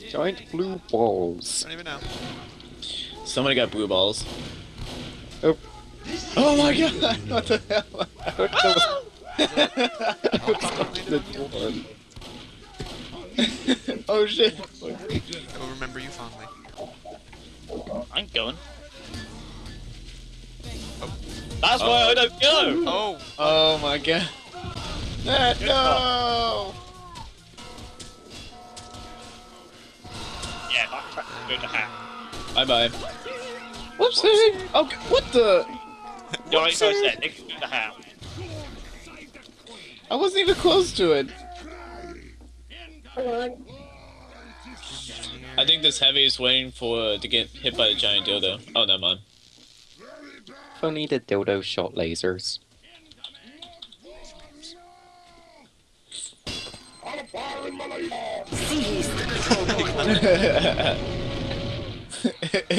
One? Giant blue balls. Don't even know. Somebody got blue balls. Oh. Oh my god! What the hell? I thought Oh, the door. oh shit! I will remember you fondly. I'm going. That's why I don't go! Oh, Oh my god. Ah, no! Yeah, backtrack to go to hat. Bye bye. Whoopsie! Okay, what the? You know, like I said, they can go to hat. I wasn't even close to it. I think this heavy is waiting for to get hit by the giant dildo. Oh, never mind. Funny the dildo shot lasers. Seize the control point.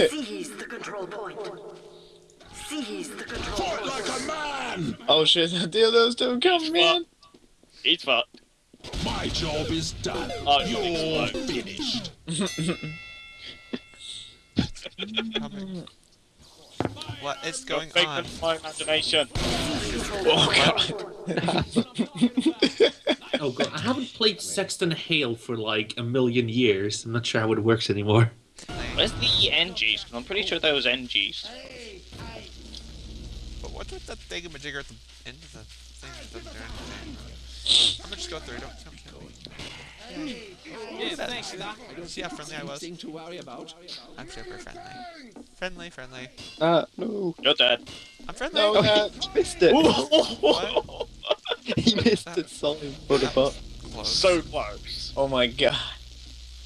Seize the control point. Seize the control point. Like a man! oh shit, the dildos don't come, man. He's fucked. My job is done. Oh, You're finished. what is going Fake on? of my imagination. Oh god. Oh god, I haven't played Saxton Hale for like a million years. I'm not sure how it works anymore. Where's the NGs? I'm pretty sure that was NGs. But what's with that thingamajigger at the end of the thing that doesn't do anything? I'm gonna just go through. Don't, don't kill me. Yeah, thanks. See how friendly I was? to worry about. I'm super friendly. Friendly, friendly. Ah, no. You're dead. I'm friendly. No, uh, missed it. What? he missed it solid for the butt. So close. oh my god.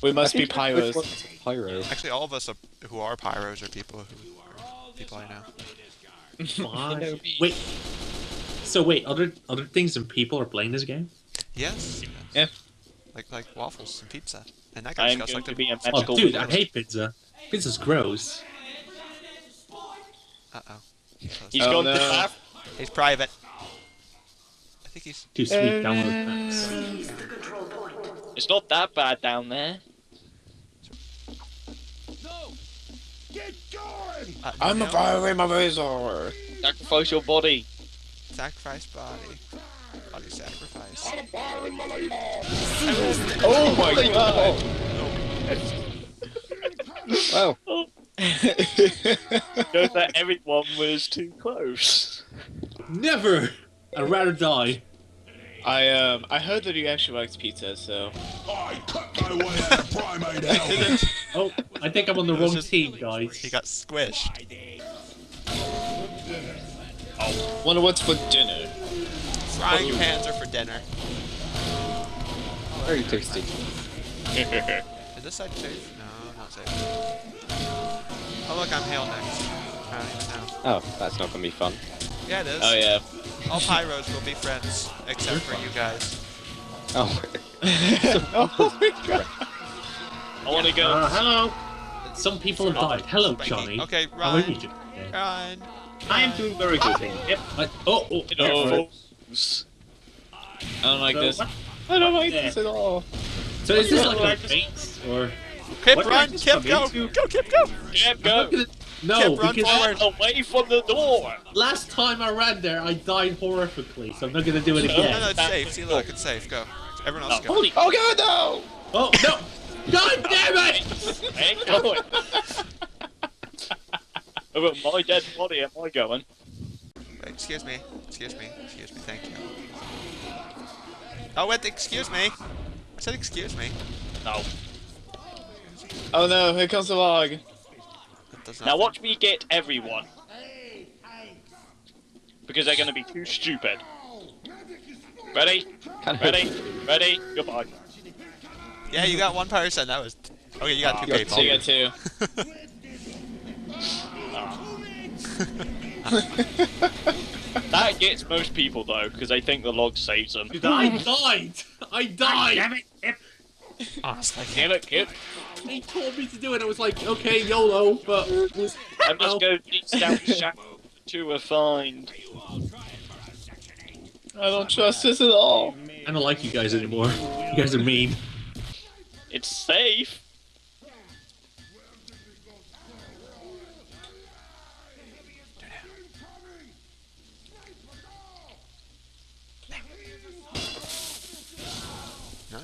We must be Which pyros. Pyro. Actually, all of us are, who are pyros are people who are people I know. Why? Wait. So wait, other other things than people are playing this game? Yes. Yeah. Like like waffles and pizza. And that I guy's got going like to be a magical. Oh, dude, I hate pizza. Pizza's gross. Uh oh. He's Oh, gone no. to bath. He's private. I think he's. Too sweet. Download that. Seize the control point. It's not that bad down there. No! Get going! Uh, I'm no. a my razor. Sacrifice your body. Sacrifice body. Body sacrifice. Oh my god. Wow. Shows that everyone was too close. Never. I'd rather die. I um I heard that he actually likes pizza, so I cut my way out of primate hell. Oh, I think I'm on the wrong just- team, guys. He got squished. Oh, wonder what's for dinner. Frying pans are for dinner. Very tasty. Is this side safe? No, not safe. Oh look, I'm Hale next. I don't even know. Oh, that's not gonna be fun. Yeah, it is. Oh yeah. All pyros will be friends, except for you guys. Oh. oh my god. I want to go. Uh, hello. Some people have died. Hello, Spiky. Johnny. Okay, How are Ryan. you? Ryan. I am doing very good. Yep. I, oh, oh, No. I don't like So, this. what- I don't like Yeah. this at all. So is this like a race or? Kip, What run! did I Kip, go! into? Go, Kip, go! Yeah, go. Not gonna- No, Kip, run because forward. Away from the door. last time I ran there, I died horrifically, so I'm not gonna do it No, No, no, it's safe. See, look, it's safe. Go. Everyone else go. Holy Oh god no! Oh no! God damn it! I ain't going. Over my dead body am I going? Excuse me. Excuse me. Excuse me. Thank you. Oh, wait, excuse me. I said excuse me. No. Oh no, here comes the log. That does Now nothing. watch me get everyone. Because they're gonna be too stupid. Ready? Ready? Ready? Goodbye. Yeah, you got one person. That was. Okay, you got two ah. You got people. So you got two. Ah. That gets most people though, because they think the log saves them. I died! I died! Ah, damn it, Kip! Honestly. Damn it, Kip! He told me to do it. I was like, okay, YOLO, but I must go deep down the shadow to a find. I don't trust this at all. I don't like you guys anymore. You guys are mean. It's safe.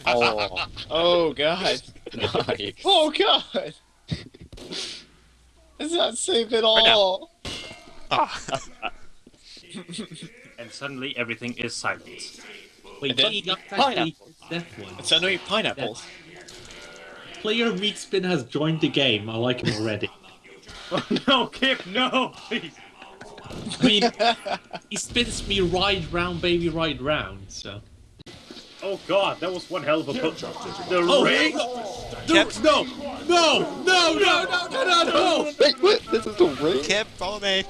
Oh, Oh god. nice. Oh god. It's not safe at now. all. Ah. And suddenly everything is silent. Wait, And then Johnny got pineapple. that one. Suddenly pineapples. Player Meat Spin has joined the game. I like him already. Oh no, Kip, no, please. I mean, he spins me right round, baby, right round. So. Oh god, that was one hell of a put. The Oh, ring. Kip, No, no, no, no, no, no, no, no! Wait, what? This is the ring? Kip, follow me.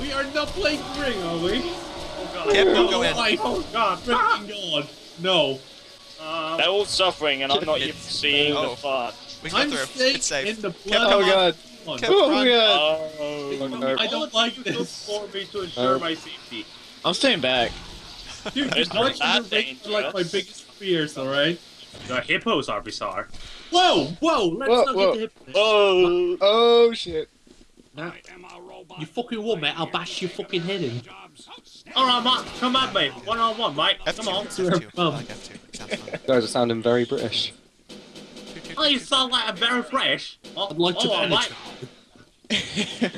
We are not playing ring, are we? Oh god. Kip, don't go Oh in. Oh god. freaking god! No, Um, They're all suffering, and I'm not even seeing oh. the fun. We can go I'm through. It's safe. in the Kip, blood. Oh god. on. Kip, Oh god. Oh. I don't like this. for me to ensure Oh. my safety. I'm staying back. Dude, It's these not watching that the ring are like my biggest fears, alright? The hippos are bizarre. Whoa, whoa, let's Whoa, not whoa. get the hip. Oh. Oh shit. Now, you fucking will, mate. I'll bash your fucking head in. Alright, Matt, come at me. One on one, mate. F2, Come on. F2. I Um. like F2. It sounds fun. Guys are sounding very British. Oh, you sound like a very fresh. Oh, I'd like to oh, penetrate. mate.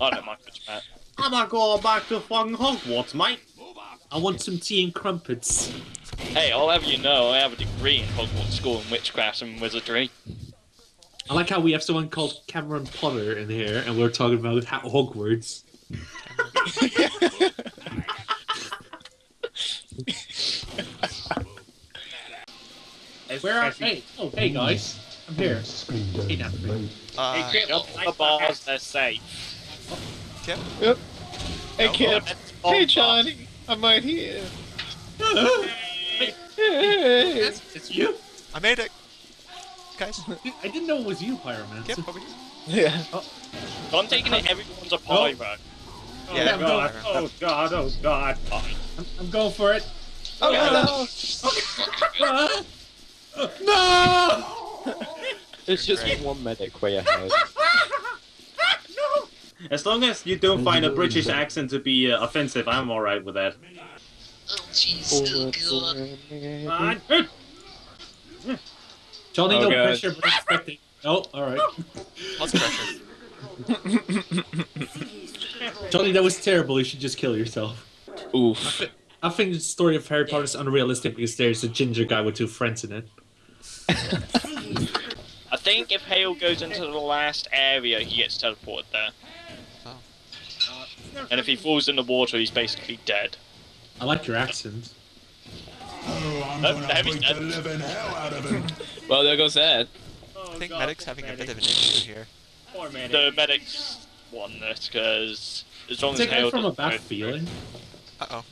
I don't mind much, Matt. I'm not going back to fucking Hogwarts, mate. I want some tea and crumpets. Hey, I'll have you know, I have a degree in Hogwarts School in Witchcraft and Wizardry. I like how we have someone called Cameron Potter in here, and we're talking about Hogwarts. Where are? Hey, oh, hey guys, I'm here. Hey, Natalie. Uh, Hey, Kip, Up I- the bars, they're safe. Kip? Hey Kip. Hey Johnny. I'm right here. Hey, Hey. it's, it's you. I made it. Guys, I didn't know it was you, Pyroman. Kip, over here. Yeah. So I'm taking it everyone's a pyro. Oh Yeah, god, no. oh god, oh god. I'm, I'm going for it. Oh Ah! no! It's just one medic way ahead. As long as you don't find a British accent to be uh, offensive, I'm alright with that. Fine. Johnny, Oh, no God. pressure, but expecting. Oh, all right. Lots of pressure. Johnny, that was terrible. You should just kill yourself. Oof. I think the story of Harry Potter is unrealistic because there's a ginger guy with two friends in it. I think if Hale goes into the last area, he gets teleported there. And if he falls in the water, he's basically dead. I like your accent. Oh, I'm Oh, gonna heavy beat the living hell out of him. Well, there goes that. I think Medic's having a bit of an issue here. Poor medic. The medics won this because as long as Take Hale it from a doesn't bad feeling. Uh-oh.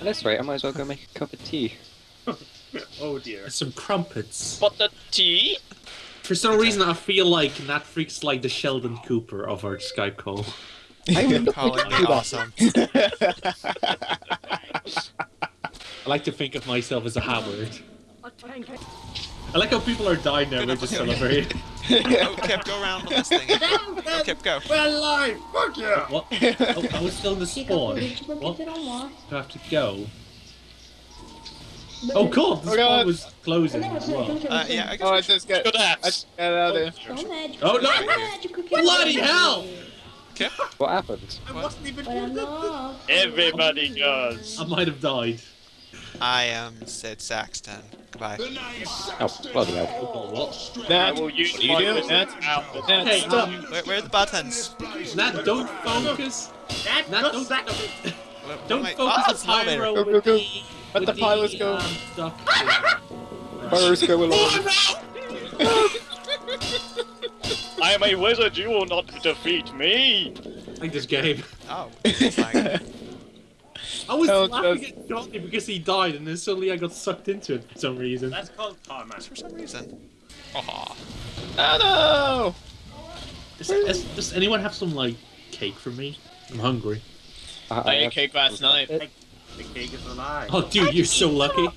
That's right, I might as well go make a cup of tea. Oh dear. And some crumpets. But the tea? For some reason, I feel like Nat Freak's like the Sheldon Cooper of our Skype call. I would not Calling me awesome. I like to think of myself as a Howard. I like how people are dying now. We're just celebrating. oh, Kip, go around on this thing. Oh, Kip, go. We're alive! Fuck yeah! What? Oh, I was still in the spawn. What? Do I have to go? Oh god, the Oh, spawn was closing as well. Uh, yeah, I guess Oh, we I just got. I just got out of there. Oh no! Bloody hell! What happened? I wasn't even Everybody goes. I might have died. I am Sid Saxton. Goodbye. Oh, bloody hell. Oh, what? I will use what are you my doing? wizard Nat. Nat, Hey, stop. um, Where, where are the buttons? Nat, don't focus. That, Nat don't, that. Where- where don't am I- focus on it's an elevator. Pyro Go, go, go. the... Let with the pilots go. Um, stuff. Fires go along. I am a wizard, you will not defeat me! like this game. Oh, it's like, I was Hell, laughing just- at Johnny because he died, and then suddenly I got sucked into it for some reason. That's called karma. for some reason. Aw. Oh Does, does, does anyone have some like cake for me? I'm hungry. I, I ate have- cake last night. The cake is alive. Oh, dude, you're so lucky.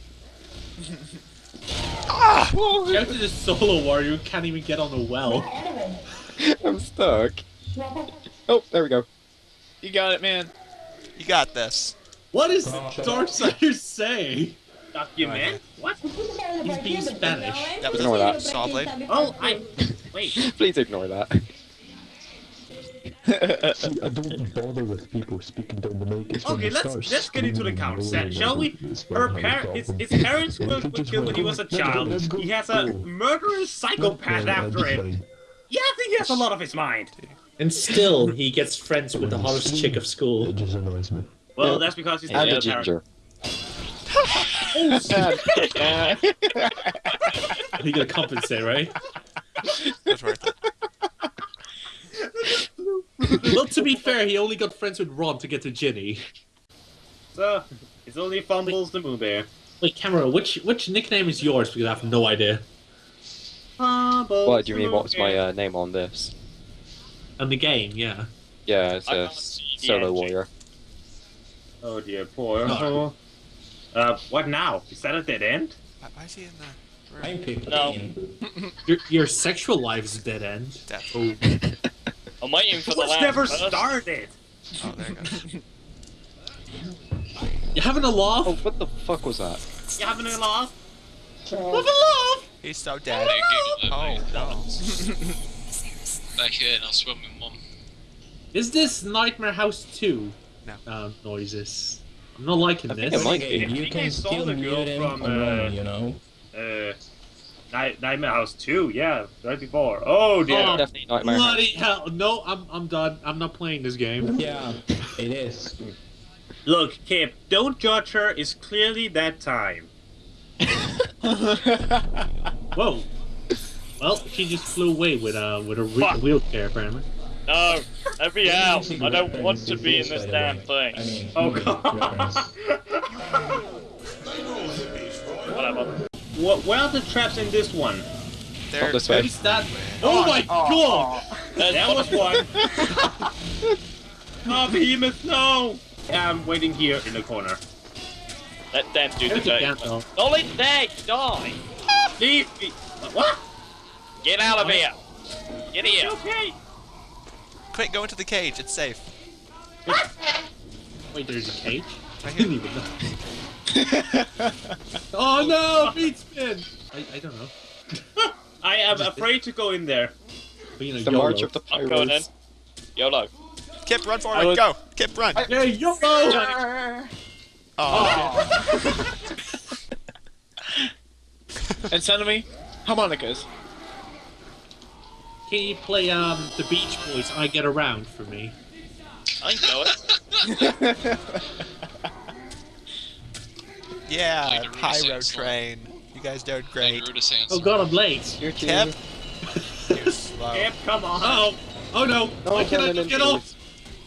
Ah! Shout to the solo warrior who can't even get on a well. I'm stuck. Oh, there we go. You got it, man. You got this. What is oh, Darksiders saying? Document? What? He's being Spanish. That was Ignore a that. saw blade. Oh, I. Wait. Please ignore that. I don't bother with people speaking down the mic. It's Okay, let's let's get into the screaming count set, shall we? Her when I par- his, his parents were, you were just killed when he was a child. He has a murderous psychopath after him. Fine. Yeah, I think he has a lot of his mind. And still, he gets friends with the hottest chick of school. It just annoys me. Well, that's because he's And the a ginger. He gotta compensate, right? That's worth it. well, to be fair, he only got friends with Ron to get to Ginny. So, it's only fumbles the Moo Bear. Wait, Camera, which which nickname is yours? Because I have no idea. Fumbles What do you mean? What's my uh, name on this? And the game, yeah. Yeah, it's I a can't see the solo engine. warrior. Oh dear, poor. Oh. Uh, what now? Is that a dead end? Why, why is he in the room? I'm people. No. Your your sexual life's a dead end. Death. Oh, I'm waiting for the What's last never first. started? Oh, there it goes. you having a laugh? Oh, what the fuck was that? You having a laugh? Have a laugh? He's so dead. They giggle Oh, at me. no. Back here, and I'll swim with mum. Is this Nightmare House 2? No. Uh, noises. I'm not liking I think this. it might Hey, be. you can saw still the girl mute him from, alone, uh, you know. Uh, Night Nightmare House 2, yeah, right before. Oh dear. Oh. Definitely Nightmare House. Bloody hell! No, I'm I'm done. I'm not playing this game. Yeah, it is. Look, Kip, don't judge her. It's clearly that time. Whoa. Well, she just flew away with a with a re- Fuck. wheelchair, apparently. No, let me out. I don't want to be in this damn way. thing. I mean, Oh god. Whatever. what, where are the traps in this one? There, Not this way. That? Oh, oh my oh. god! That There was one. oh, behemoth, no! I'm waiting here in the corner. Let them do the There's a dirty work. Don't let there, die. Leave me. What? Get out of here. Get here. Okay. quick, go into the cage. It's safe. Wait, there's a cage? I didn't even know. oh no, beat spin! I, I don't know. I am afraid to go in there. Being a The YOLO. March of the I'm going in. Pirates. YOLO. Kip, run I forward. was- Go. Kip, run. Yeah, YOLO! Oh, And send me harmonicas. Can you play um the Beach Boys I Get Around for me? I know it. yeah. Like the Pyro Sands song. train. You guys doing Like great. Oh god, I'm late. You're Kip. cute. You're slow. Kip, come on. Oh, oh no! No, Why can I no, no, get off?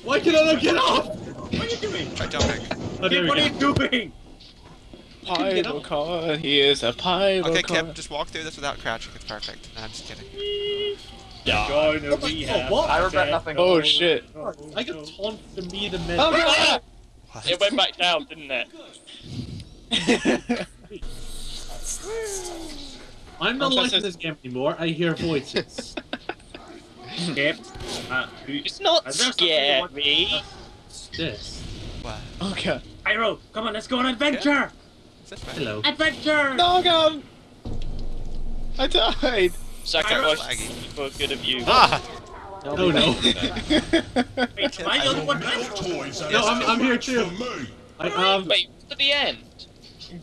Why can't I not get off? What are you doing? Try jumping. Oh, there Kip, we what are you doing? Pyro car, here's a pyro Okay, car. Kip, just walk through this without crouching. It's perfect. No, I'm just kidding. Yeah. Join Oh, the oh, what? I regret nothing. Oh shit. I got taunted to me the minute. Oh god! It went back down, didn't it? I'm not liking this game anymore. I hear voices. Kip, uh, It's not Is there something scary. What's this? What? Oh god. Pyro, come on, let's go on adventure! Is this way? Hello. Adventure! No god! I died! Sacrifice Laggy. for good of you. Ah! Oh no. Wait, am I the only one left? Toys No, I'm, I'm here too. I um. Wait, to the end.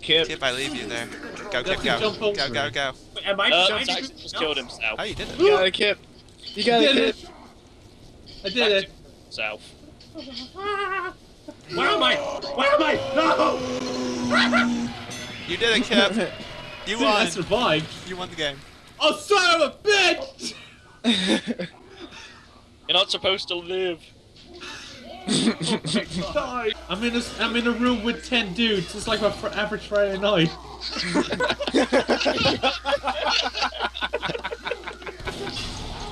Kip. Kip, I leave you there. Go, Kip, to go. Go, go, go. Wait, Am I Uh, trying to Jackson do- just killed himself. Oh, you did it. You got it, Kip. You got Did it, it. Kip. I did it. Himself. Where am I? Where am I? No! You did it, Kip. You Dude, I survived. You won the game. Oh, son of a bitch! You're not supposed to live. Die. I'm in a, I'm in a room with ten dudes. It's like my fr- average Friday night.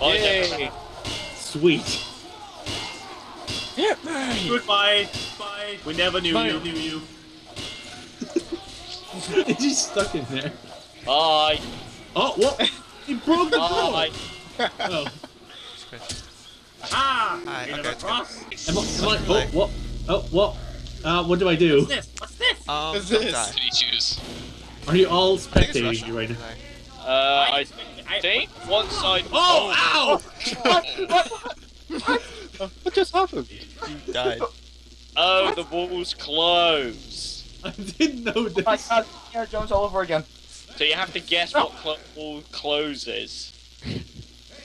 Oh, Yay! Sweet. Goodbye. Bye. We never knew Bye. you. Knew you. Is he stuck in there? Bye. Oh, what? He broke the door. Bye. Oh, Ah! Hi, we okay, never it's good. crossed. am I, am I, oh, what? Oh, what? Uh, what do I do? What's this? What's this? Um, What's this? What did he choose? Are you all I think it's spectating you right now? Uh, I think one side. Oh, Oh. What just happened? You died. Oh, the walls close. I didn't know this. Oh my god, Indiana Jones all over again. So you have to guess what cl- wall closes.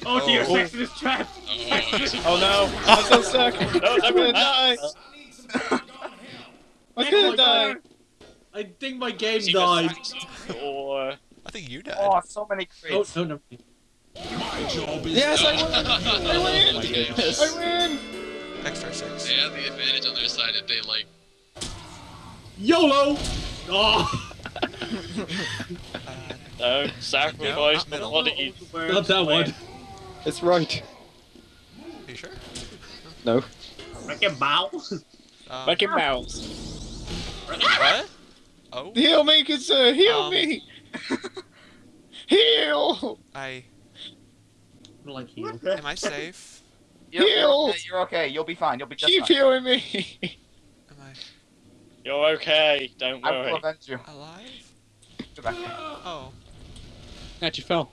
Oh dear, Oh. Saxton is trapped. Oh. oh no, I'm so stuck. No, I'm gonna die. I'm Oh gonna die. I think my game See, died. Or I think you died. Oh, so many Oh, no, no. My job is Yes, I win. I win. Oh my I goodness. win. Extra six. They had the advantage on their side if they like. YOLO! Oh, no, sacrifice No, the not not that one. It's right. are you sure? No. Make him bow. Um, Make it bounce. what? Oh, Heal me, Kazoo. Heal Um, me. Heal. I Like heal. am I safe? You're, you're Heal. okay, you're okay. You'll be fine. You'll be just Keep fine. healing me. Am I You're okay. Don't worry. I will worry. avenge you. alive? Go back. Oh, Actually fell.